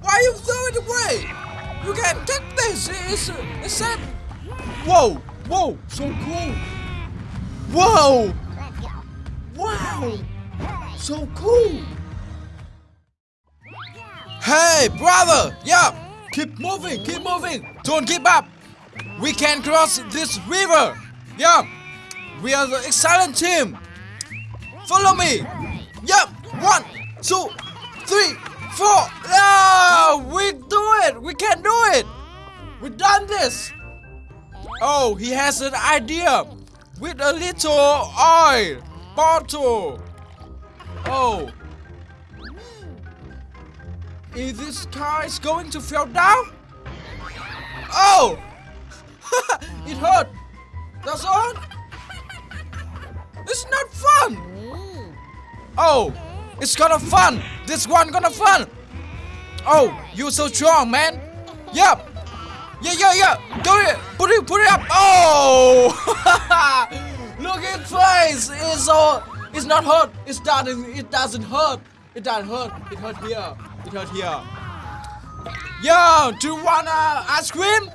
Why are you throw it away? You can take this. It's it's said. Whoa, whoa, so cool. Whoa, wow, so cool. Hey, brother. Yeah, keep moving, keep moving. Don't give up. We can cross this river. Yeah, we are the excellent team. Follow me. Yep. One, two, three, four. Yeah, Oh, he has an idea with a little oil bottle. Oh. Is this car is going to fall down? Oh! it hurt. That's all. It's not fun. Oh, it's gonna fun. This one gonna fun. Oh, you so strong, man. Yep. Yeah, yeah, yeah. Do it, Look at face. It's so. It's not hurt. It's doesn't. It doesn't hurt. It doesn't hurt. It hurt here. It hurt here. Yo, do you wanna ice cream?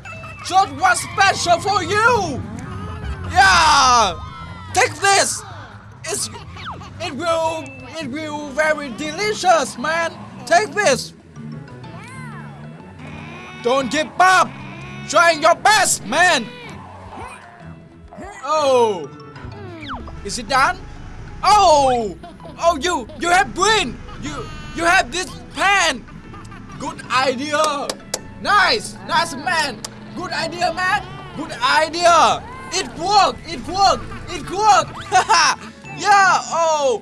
Just one special for you. Yeah. Take this. It's. It will. It will very delicious, man. Take this. Don't give up. Trying your best, man. Oh. Is it done? Oh. Oh, you. You have brain. You. You have this pan. Good idea. Nice. Nice, man. Good idea, man. Good idea. It worked. It worked. It worked. yeah. Oh.